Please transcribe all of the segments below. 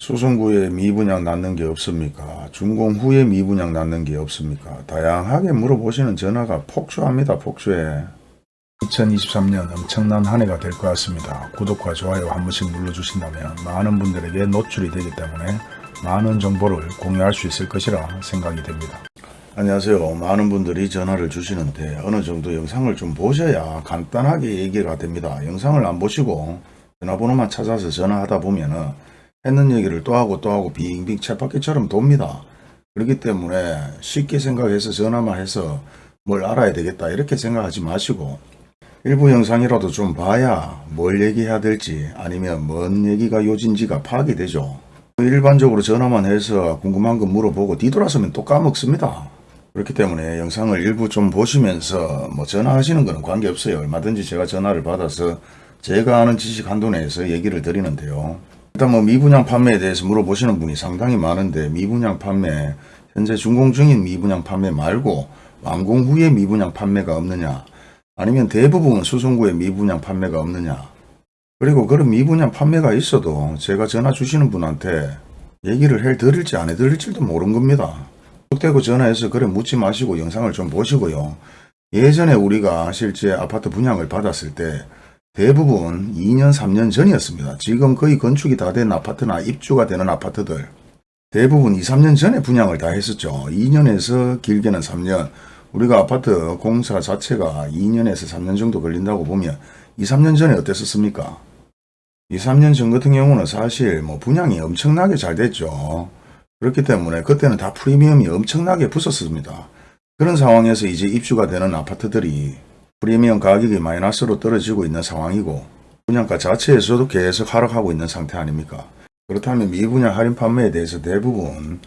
수송구에 미분양 낳는 게 없습니까? 준공 후에 미분양 낳는 게 없습니까? 다양하게 물어보시는 전화가 폭주합니다. 폭주해. 2023년 엄청난 한 해가 될 것 같습니다. 구독과 좋아요 한 번씩 눌러주신다면 많은 분들에게 노출이 되기 때문에 많은 정보를 공유할 수 있을 것이라 생각이 됩니다. 안녕하세요. 많은 분들이 전화를 주시는데 어느 정도 영상을 좀 보셔야 간단하게 얘기가 됩니다. 영상을 안 보시고 전화번호만 찾아서 전화하다 보면은 했는 얘기를 또 하고 또 하고 빙빙 쳇바퀴처럼 돕니다. 그렇기 때문에 쉽게 생각해서 전화만 해서 뭘 알아야 되겠다 이렇게 생각하지 마시고 일부 영상이라도 좀 봐야 뭘 얘기해야 될지 아니면 뭔 얘기가 요진지가 파악이 되죠. 일반적으로 전화만 해서 궁금한 거 물어보고 뒤돌아서면 또 까먹습니다. 그렇기 때문에 영상을 일부 좀 보시면서 뭐 전화하시는 거는 관계없어요. 얼마든지 제가 전화를 받아서 제가 아는 지식 한도 내에서 얘기를 드리는데요. 일단 뭐 미분양 판매에 대해서 물어보시는 분이 상당히 많은데 미분양 판매 현재 준공 중인 미분양 판매 말고 완공 후에 미분양 판매가 없느냐 아니면 대부분 수송구에 미분양 판매가 없느냐 그리고 그런 미분양 판매가 있어도 제가 전화 주시는 분한테 얘기를 해 드릴지 안 해드릴지도 모르는 겁니다. 뚝대고 전화해서 그래 묻지 마시고 영상을 좀 보시고요. 예전에 우리가 실제 아파트 분양을 받았을 때 대부분 2년 3년 전이었습니다. 지금 거의 건축이 다 된 아파트나 입주가 되는 아파트들 대부분 2, 3년 전에 분양을 다 했었죠. 2년에서 길게는 3년 우리가 아파트 공사 자체가 2년에서 3년 정도 걸린다고 보면 2, 3년 전에 어땠었습니까? 2, 3년 전 같은 경우는 사실 뭐 분양이 엄청나게 잘 됐죠. 그렇기 때문에 그때는 다 프리미엄이 엄청나게 붙었습니다. 그런 상황에서 이제 입주가 되는 아파트들이 프리미엄 가격이 마이너스로 떨어지고 있는 상황이고 분양가 자체에서도 계속 하락하고 있는 상태 아닙니까? 그렇다면 미분양 할인 판매에 대해서 대부분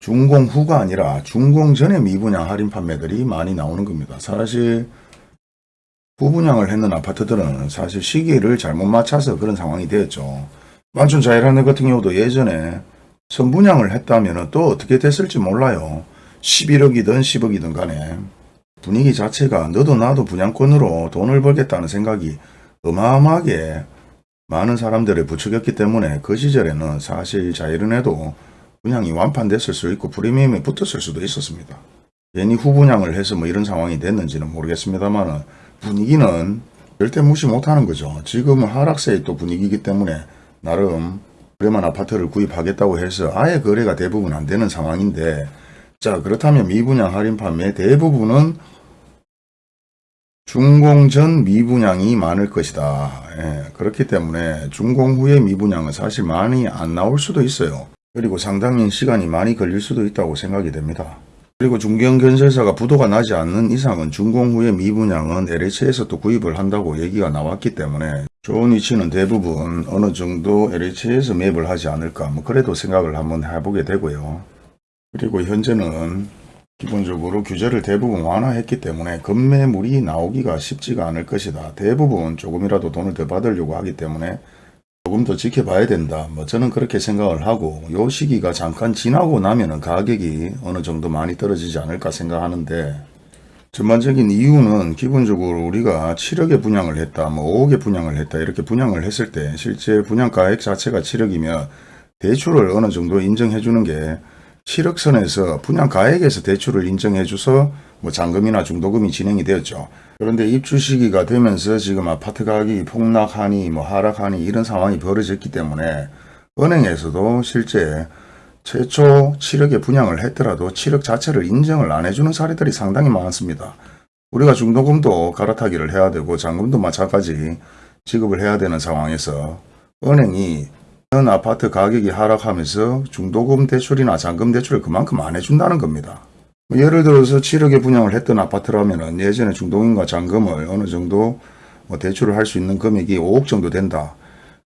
준공 후가 아니라 준공 전에 미분양 할인 판매들이 많이 나오는 겁니다. 사실 후분양을 했는 아파트들은 사실 시기를 잘못 맞춰서 그런 상황이 되었죠. 만촌 자이라네 같은 경우도 예전에 선분양을 했다면 또 어떻게 됐을지 몰라요. 11억이든 10억이든 간에 분위기 자체가 너도 나도 분양권으로 돈을 벌겠다는 생각이 어마어마하게 많은 사람들을 부추겼기 때문에 그 시절에는 사실 자이른에도 분양이 완판됐을 수 있고 프리미엄이 붙었을 수도 있었습니다. 괜히 후분양을 해서 뭐 이런 상황이 됐는지는 모르겠습니다만 분위기는 절대 무시 못하는 거죠. 지금은 하락세의 또 분위기이기 때문에 나름 그래만 아파트를 구입하겠다고 해서 아예 거래가 대부분 안 되는 상황인데 자 그렇다면 미분양 할인 판매 대부분은 준공 전 미분양이 많을 것이다. 예, 그렇기 때문에 준공 후에 미분양은 사실 많이 안 나올 수도 있어요. 그리고 상당히 시간이 많이 걸릴 수도 있다고 생각이 됩니다. 그리고 중견건설사가 부도가 나지 않는 이상은 준공 후에 미분양은 LH에서 또 구입을 한다고 얘기가 나왔기 때문에 좋은 위치는 대부분 어느 정도 LH에서 매입을 하지 않을까 뭐 그래도 생각을 한번 해보게 되고요. 그리고 현재는 기본적으로 규제를 대부분 완화했기 때문에 급매물이 나오기가 쉽지가 않을 것이다. 대부분 조금이라도 돈을 더 받으려고 하기 때문에 조금 더 지켜봐야 된다. 뭐 저는 그렇게 생각을 하고 요 시기가 잠깐 지나고 나면은 가격이 어느 정도 많이 떨어지지 않을까 생각하는데 전반적인 이유는 기본적으로 우리가 7억에 분양을 했다, 뭐 5억에 분양을 했다 이렇게 분양을 했을 때 실제 분양가액 자체가 7억이면 대출을 어느 정도 인정해 주는 게 7억 선에서 분양가액에서 대출을 인정해 줘서 뭐 잔금이나 중도금이 진행이 되었죠. 그런데 입주 시기가 되면서 지금 아파트 가격이 폭락하니 뭐 하락하니 이런 상황이 벌어졌기 때문에 은행에서도 실제 최초 7억에 분양을 했더라도 7억 자체를 인정을 안 해주는 사례들이 상당히 많습니다. 우리가 중도금도 갈아타기를 해야 되고 잔금도 마찬가지 지급을 해야 되는 상황에서 은행이 현 아파트 가격이 하락하면서 중도금 대출이나 잔금 대출을 그만큼 안 해준다는 겁니다. 뭐 예를 들어서 7억에 분양을 했던 아파트라면 예전에 중도금과 잔금을 어느 정도 뭐 대출을 할 수 있는 금액이 5억 정도 된다.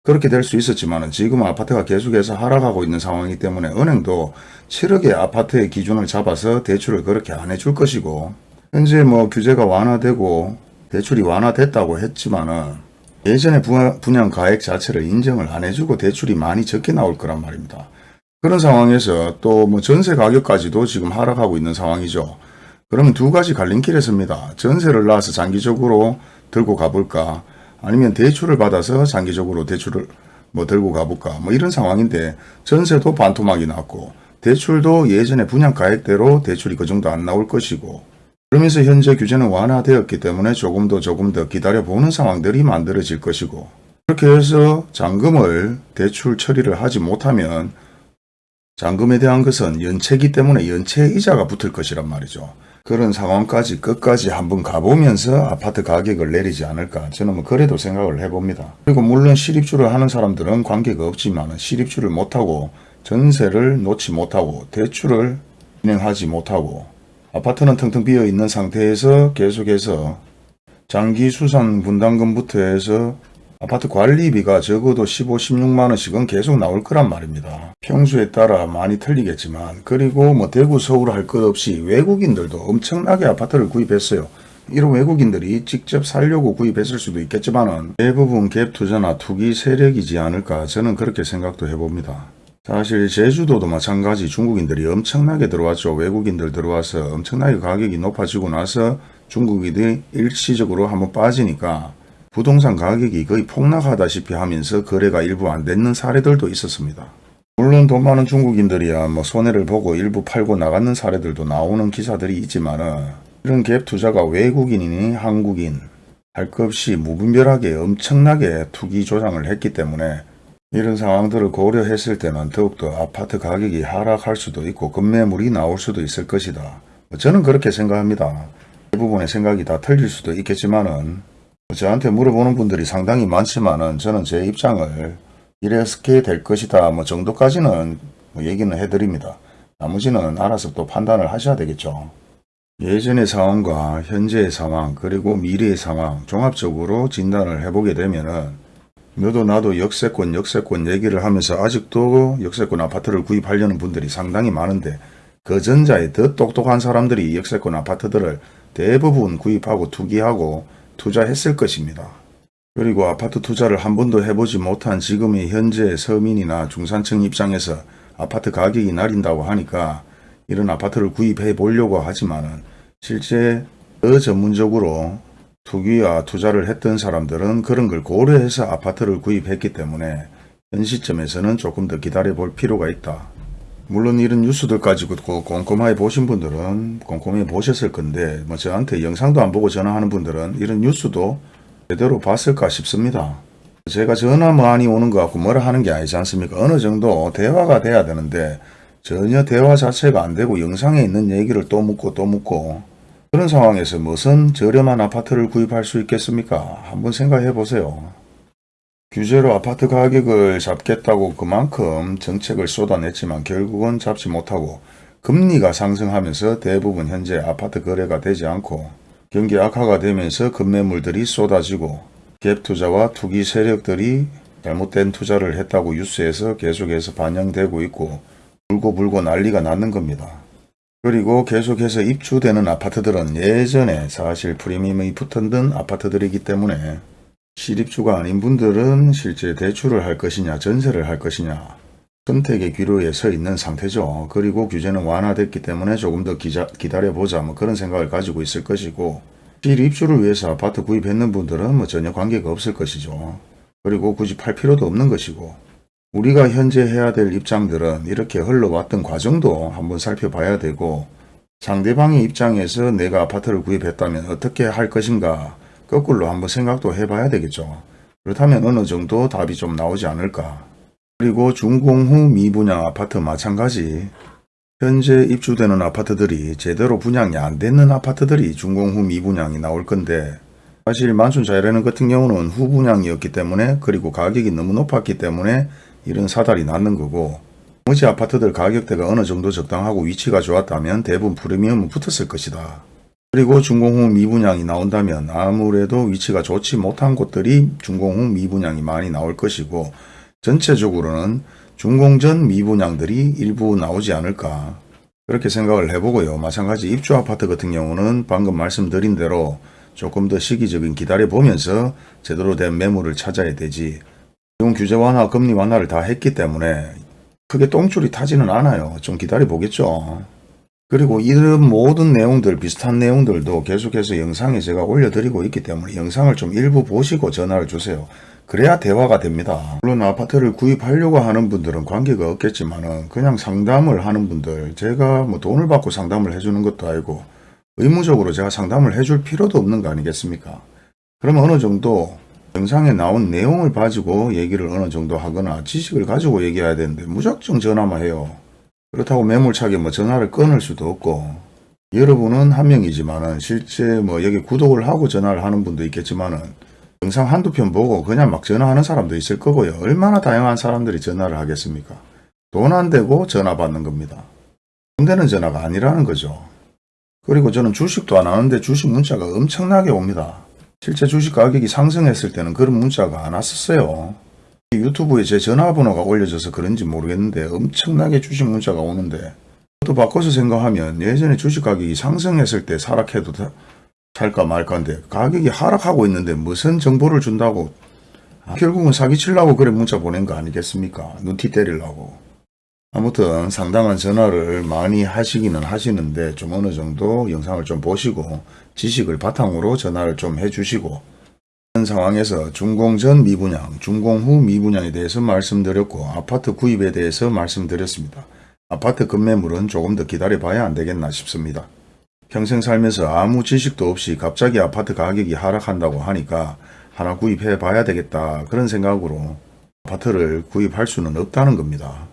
그렇게 될 수 있었지만 지금 아파트가 계속해서 하락하고 있는 상황이기 때문에 은행도 7억의 아파트의 기준을 잡아서 대출을 그렇게 안 해줄 것이고 현재 뭐 규제가 완화되고 대출이 완화됐다고 했지만 은 예전에 분양 가액 자체를 인정을 안 해주고 대출이 많이 적게 나올 거란 말입니다. 그런 상황에서 또 뭐 전세 가격까지도 지금 하락하고 있는 상황이죠. 그러면 두 가지 갈림길에 섭니다. 전세를 놔서 장기적으로 들고 가볼까 아니면 대출을 받아서 장기적으로 대출을 뭐 들고 가볼까 뭐 이런 상황인데 전세도 반토막이 났고 대출도 예전에 분양 가액대로 대출이 그 정도 안 나올 것이고 그러면서 현재 규제는 완화되었기 때문에 조금 더 조금 더 기다려보는 상황들이 만들어질 것이고 그렇게 해서 잔금을 대출 처리를 하지 못하면 잔금에 대한 것은 연체기 때문에 연체 이자가 붙을 것이란 말이죠. 그런 상황까지 끝까지 한번 가보면서 아파트 가격을 내리지 않을까 저는 뭐 그래도 생각을 해봅니다. 그리고 물론 실입주를 하는 사람들은 관계가 없지만 실입주를 못하고 전세를 놓지 못하고 대출을 진행하지 못하고 아파트는 텅텅 비어 있는 상태에서 계속해서 장기 수산 분담금부터 해서 아파트 관리비가 적어도 15, 16만 원씩은 계속 나올 거란 말입니다. 평수에 따라 많이 틀리겠지만 그리고 뭐 대구, 서울 할 것 없이 외국인들도 엄청나게 아파트를 구입했어요. 이런 외국인들이 직접 살려고 구입했을 수도 있겠지만은 대부분 갭 투자나 투기 세력이지 않을까 저는 그렇게 생각도 해봅니다. 사실 제주도도 마찬가지 중국인들이 엄청나게 들어왔죠. 외국인들 들어와서 엄청나게 가격이 높아지고 나서 중국인들이 일시적으로 한번 빠지니까 부동산 가격이 거의 폭락하다시피 하면서 거래가 일부 안 되는 사례들도 있었습니다. 물론 돈 많은 중국인들이야 뭐 손해를 보고 일부 팔고 나가는 사례들도 나오는 기사들이 있지만은 이런 갭 투자가 외국인이니 한국인 할 것 없이 무분별하게 엄청나게 투기 조장을 했기 때문에 이런 상황들을 고려했을 때는 더욱더 아파트 가격이 하락할 수도 있고 급매물이 나올 수도 있을 것이다. 저는 그렇게 생각합니다. 대부분의 생각이 다 틀릴 수도 있겠지만은 저한테 물어보는 분들이 상당히 많지만은 저는 제 입장을 이렇게 될 것이다 뭐 정도까지는 뭐 얘기는 해드립니다. 나머지는 알아서 또 판단을 하셔야 되겠죠. 예전의 상황과 현재의 상황 그리고 미래의 상황 종합적으로 진단을 해보게 되면은 너도 나도 역세권 역세권 얘기를 하면서 아직도 역세권 아파트를 구입하려는 분들이 상당히 많은데 그 전자에 더 똑똑한 사람들이 역세권 아파트들을 대부분 구입하고 투기하고 투자했을 것입니다. 그리고 아파트 투자를 한 번도 해보지 못한 지금의 현재 서민이나 중산층 입장에서 아파트 가격이 나린다고 하니까 이런 아파트를 구입해 보려고 하지만은 실제 더 전문적으로 투기와 투자를 했던 사람들은 그런 걸 고려해서 아파트를 구입했기 때문에 현 시점에서는 조금 더 기다려 볼 필요가 있다. 물론 이런 뉴스들까지 듣고 꼼꼼하게 보신 분들은 꼼꼼히 보셨을 건데 뭐 저한테 영상도 안 보고 전화하는 분들은 이런 뉴스도 제대로 봤을까 싶습니다. 제가 전화 많이 오는 것 같고 뭐라 하는 게 아니지 않습니까? 어느 정도 대화가 돼야 되는데 전혀 대화 자체가 안 되고 영상에 있는 얘기를 또 묻고 또 묻고 그런 상황에서 무슨 저렴한 아파트를 구입할 수 있겠습니까? 한번 생각해 보세요. 규제로 아파트 가격을 잡겠다고 그만큼 정책을 쏟아냈지만 결국은 잡지 못하고 금리가 상승하면서 대부분 현재 아파트 거래가 되지 않고 경기 악화가 되면서 급매물들이 쏟아지고 갭 투자와 투기 세력들이 잘못된 투자를 했다고 뉴스에서 계속해서 반영되고 있고 불고 불고 난리가 났는 겁니다. 그리고 계속해서 입주되는 아파트들은 예전에 사실 프리미엄이 붙었던 아파트들이기 때문에 실입주가 아닌 분들은 실제 대출을 할 것이냐 전세를 할 것이냐 선택의 기로에 서 있는 상태죠. 그리고 규제는 완화됐기 때문에 조금 더 기자, 기다려보자 뭐 그런 생각을 가지고 있을 것이고 실입주를 위해서 아파트 구입했는 분들은 뭐 전혀 관계가 없을 것이죠. 그리고 굳이 팔 필요도 없는 것이고 우리가 현재 해야 될 입장들은 이렇게 흘러왔던 과정도 한번 살펴봐야 되고 상대방의 입장에서 내가 아파트를 구입했다면 어떻게 할 것인가 거꾸로 한번 생각도 해봐야 되겠죠. 그렇다면 어느 정도 답이 좀 나오지 않을까. 그리고 준공 후 미분양 아파트 마찬가지 현재 입주되는 아파트들이 제대로 분양이 안 되는 아파트들이 준공 후 미분양이 나올 건데 사실 만순 자이라는 같은 경우는 후분양이었기 때문에 그리고 가격이 너무 높았기 때문에 이런 사달이 났는 거고 나머지 아파트들 가격대가 어느 정도 적당하고 위치가 좋았다면 대부분 프리미엄은 붙었을 것이다. 그리고 준공 후 미분양이 나온다면 아무래도 위치가 좋지 못한 곳들이 준공 후 미분양이 많이 나올 것이고 전체적으로는 준공 전 미분양들이 일부 나오지 않을까 그렇게 생각을 해보고요. 마찬가지 입주 아파트 같은 경우는 방금 말씀드린 대로 조금 더 시기적인 기다려 보면서 제대로 된 매물을 찾아야 되지 지금 규제 완화, 금리 완화를 다 했기 때문에 크게 똥줄이 타지는 않아요. 좀 기다려 보겠죠. 그리고 이런 모든 내용들 비슷한 내용들도 계속해서 영상에 제가 올려드리고 있기 때문에 영상을 좀 일부 보시고 전화를 주세요. 그래야 대화가 됩니다. 물론 아파트를 구입하려고 하는 분들은 관계가 없겠지만 은 그냥 상담을 하는 분들 제가 뭐 돈을 받고 상담을 해주는 것도 아니고 의무적으로 제가 상담을 해줄 필요도 없는 거 아니겠습니까? 그러면 어느 정도 영상에 나온 내용을 가지고 얘기를 어느 정도 하거나 지식을 가지고 얘기해야 되는데 무작정 전화만 해요. 그렇다고 매몰차게 뭐 전화를 끊을 수도 없고 여러분은 한 명이지만은 실제 뭐 여기 구독을 하고 전화를 하는 분도 있겠지만 은 영상 한두 편 보고 그냥 막 전화하는 사람도 있을 거고요. 얼마나 다양한 사람들이 전화를 하겠습니까? 돈 안 되고 전화 받는 겁니다. 돈 되는 전화가 아니라는 거죠. 그리고 저는 주식도 안 하는데 주식 문자가 엄청나게 옵니다. 실제 주식 가격이 상승했을 때는 그런 문자가 안 왔었어요. 유튜브에 제 전화번호가 올려져서 그런지 모르겠는데 엄청나게 주식 문자가 오는데 또 바꿔서 생각하면 예전에 주식 가격이 상승했을 때 사락해도 다- 살까 말까인데 가격이 하락하고 있는데 무슨 정보를 준다고 아, 결국은 사기치려고 그래 문자 보낸 거 아니겠습니까? 눈티 때리려고. 아무튼 상당한 전화를 많이 하시기는 하시는데 좀 어느 정도 영상을 좀 보시고 지식을 바탕으로 전화를 좀 해주시고 이런 상황에서 준공 전 미분양, 준공 후 미분양에 대해서 말씀드렸고 아파트 구입에 대해서 말씀드렸습니다. 아파트 급매물은 조금 더 기다려 봐야 안 되겠나 싶습니다. 평생 살면서 아무 지식도 없이 갑자기 아파트 가격이 하락한다고 하니까 하나 구입해 봐야 되겠다 그런 생각으로 아파트를 구입할 수는 없다는 겁니다.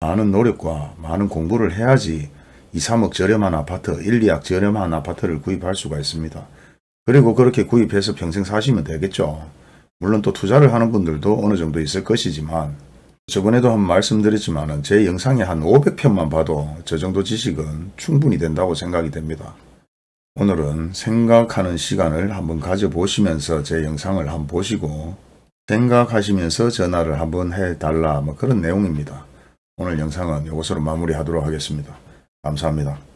많은 노력과 많은 공부를 해야지 2, 3억 저렴한 아파트, 1, 2억 저렴한 아파트를 구입할 수가 있습니다. 그리고 그렇게 구입해서 평생 사시면 되겠죠. 물론 또 투자를 하는 분들도 어느 정도 있을 것이지만 저번에도 한번 말씀드렸지만 제 영상에 한 500편만 봐도 저 정도 지식은 충분히 된다고 생각이 됩니다. 오늘은 생각하는 시간을 한번 가져보시면서 제 영상을 한번 보시고 생각하시면서 전화를 한번 해달라 뭐 그런 내용입니다. 오늘 영상은 이것으로 마무리하도록 하겠습니다. 감사합니다.